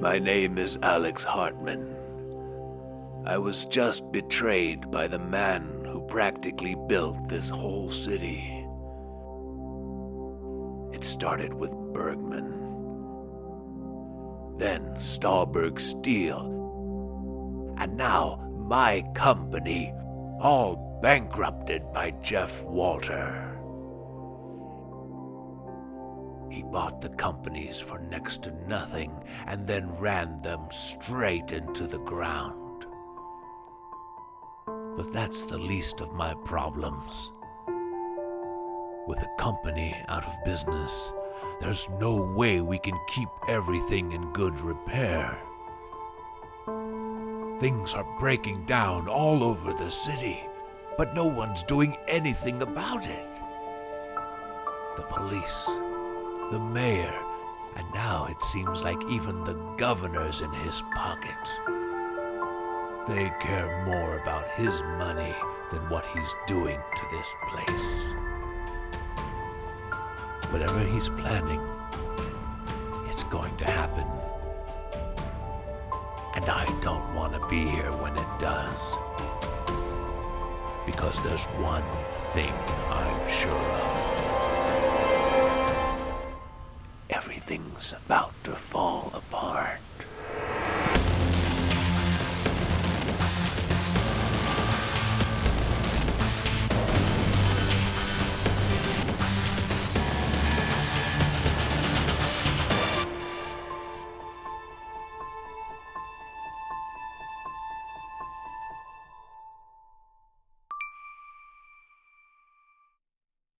My name is Alex Hartman. I was just betrayed by the man who practically built this whole city. It started with Bergman, then Stahlberg Steel, and now my company, all bankrupted by Jeff Walter. He bought the companies for next to nothing and then ran them straight into the ground. But that's the least of my problems. With the company out of business, there's no way we can keep everything in good repair. Things are breaking down all over the city, but no one's doing anything about it. The police, the mayor, and now it seems like even the governor's in his pocket. They care more about his money than what he's doing to this place. Whatever he's planning, it's going to happen. And I don't want to be here when it does. Because there's one thing I'm sure of.